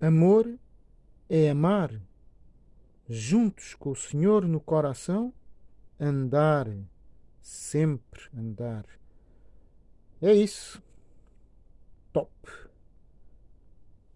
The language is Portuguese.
Amor é amar, juntos com o Senhor no coração, andar, sempre andar. É isso.